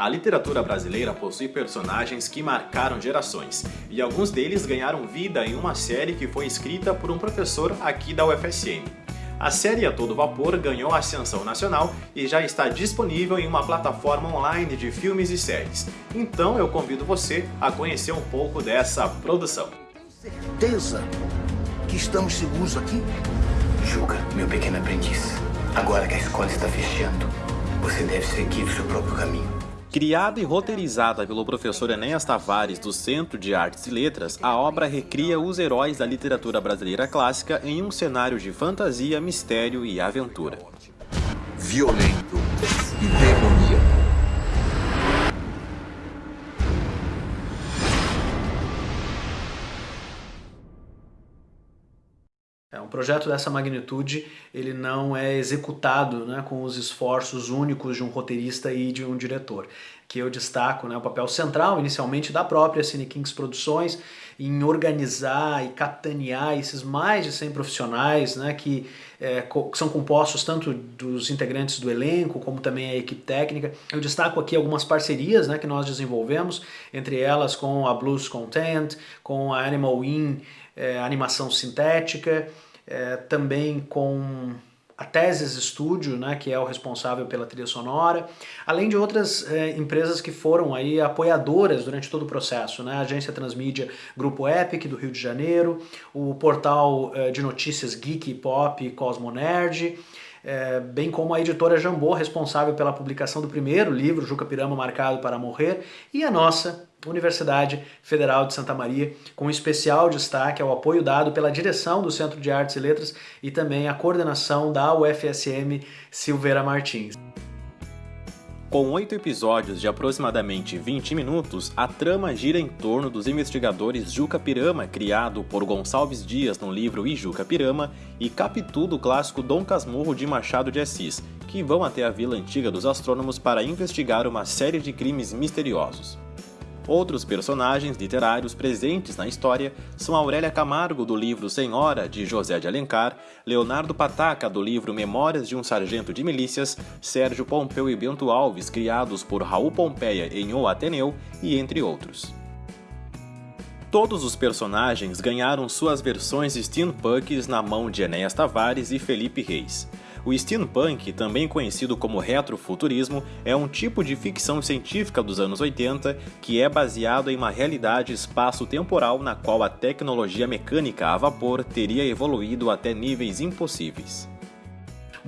A literatura brasileira possui personagens que marcaram gerações, e alguns deles ganharam vida em uma série que foi escrita por um professor aqui da UFSM. A série A Todo Vapor ganhou ascensão nacional e já está disponível em uma plataforma online de filmes e séries. Então eu convido você a conhecer um pouco dessa produção. Tem certeza que estamos seguros aqui? Juca, meu pequeno aprendiz, agora que a escola está fechando, você deve seguir o seu próprio caminho. Criada e roteirizada pelo professor Enéas Tavares do Centro de Artes e Letras, a obra recria os heróis da literatura brasileira clássica em um cenário de fantasia, mistério e aventura. Violento e. projeto dessa magnitude ele não é executado né, com os esforços únicos de um roteirista e de um diretor. Que eu destaco né, o papel central, inicialmente, da própria Cine Kings Produções em organizar e capitanear esses mais de 100 profissionais né, que, é, que são compostos tanto dos integrantes do elenco como também a equipe técnica. Eu destaco aqui algumas parcerias né, que nós desenvolvemos, entre elas com a Blues Content, com a Animal In, é, animação sintética, é, também com a Teses Studio, né, que é o responsável pela trilha sonora, além de outras é, empresas que foram aí apoiadoras durante todo o processo, né, a agência Transmídia Grupo Epic do Rio de Janeiro, o portal é, de notícias Geek Pop Cosmo Nerd, é, bem como a editora Jambô, responsável pela publicação do primeiro livro, Juca Pirama Marcado para Morrer, e a nossa Universidade Federal de Santa Maria, com especial destaque ao apoio dado pela direção do Centro de Artes e Letras e também a coordenação da UFSM Silveira Martins. Com oito episódios de aproximadamente 20 minutos, a trama gira em torno dos investigadores Juca Pirama, criado por Gonçalves Dias no livro Ijuca Pirama, e Capitu do clássico Dom Casmurro de Machado de Assis, que vão até a vila antiga dos astrônomos para investigar uma série de crimes misteriosos. Outros personagens literários presentes na história são Aurélia Camargo, do livro Senhora, de José de Alencar, Leonardo Pataca, do livro Memórias de um Sargento de Milícias, Sérgio Pompeu e Bento Alves, criados por Raul Pompeia em O Ateneu, e entre outros. Todos os personagens ganharam suas versões steampunks na mão de Enéas Tavares e Felipe Reis. O steampunk, também conhecido como retrofuturismo, é um tipo de ficção científica dos anos 80 que é baseado em uma realidade espaço-temporal na qual a tecnologia mecânica a vapor teria evoluído até níveis impossíveis.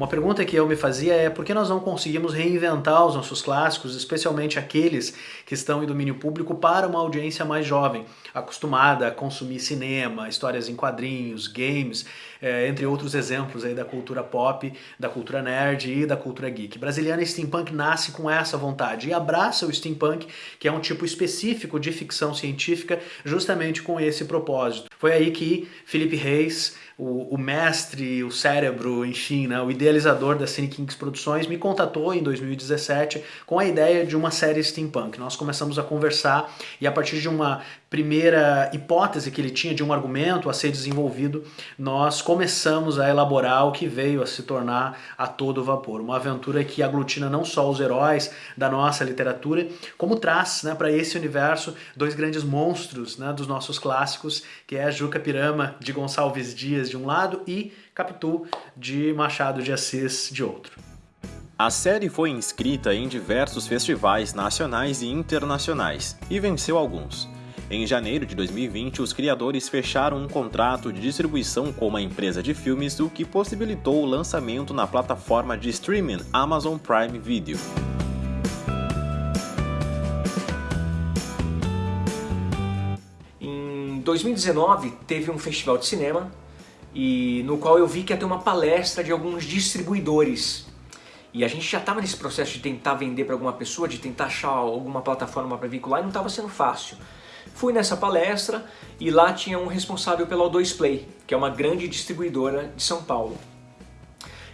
Uma pergunta que eu me fazia é por que nós não conseguimos reinventar os nossos clássicos, especialmente aqueles que estão em domínio público, para uma audiência mais jovem, acostumada a consumir cinema, histórias em quadrinhos, games, é, entre outros exemplos aí da cultura pop, da cultura nerd e da cultura geek. Brasiliana Steampunk nasce com essa vontade e abraça o steampunk, que é um tipo específico de ficção científica, justamente com esse propósito. Foi aí que Felipe Reis o, o, mestre, o cérebro, enfim, né, o idealizador da Cine Kings Produções, me contatou em 2017 com a ideia de uma série steampunk. Nós começamos a conversar e a partir de uma primeira hipótese que ele tinha de um argumento a ser desenvolvido, nós começamos a elaborar o que veio a se tornar A Todo Vapor. Uma aventura que aglutina não só os heróis da nossa literatura, como traz né, para esse universo dois grandes monstros né, dos nossos clássicos, que é a Juca Pirama de Gonçalves Dias de um lado e Capitu de Machado de Assis de outro. A série foi inscrita em diversos festivais nacionais e internacionais e venceu alguns. Em janeiro de 2020, os criadores fecharam um contrato de distribuição com uma empresa de filmes, o que possibilitou o lançamento na plataforma de streaming Amazon Prime Video. Em 2019 teve um festival de cinema e no qual eu vi que ia ter uma palestra de alguns distribuidores e a gente já estava nesse processo de tentar vender para alguma pessoa, de tentar achar alguma plataforma para vincular e não estava sendo fácil. Fui nessa palestra e lá tinha um responsável pela O2 Play, que é uma grande distribuidora de São Paulo.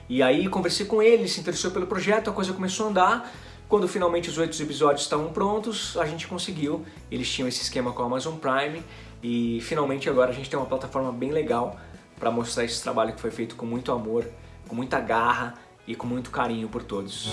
E aí conversei com ele, se interessou pelo projeto, a coisa começou a andar. Quando finalmente os oito episódios estavam prontos, a gente conseguiu. Eles tinham esse esquema com a Amazon Prime e finalmente agora a gente tem uma plataforma bem legal para mostrar esse trabalho que foi feito com muito amor, com muita garra e com muito carinho por todos.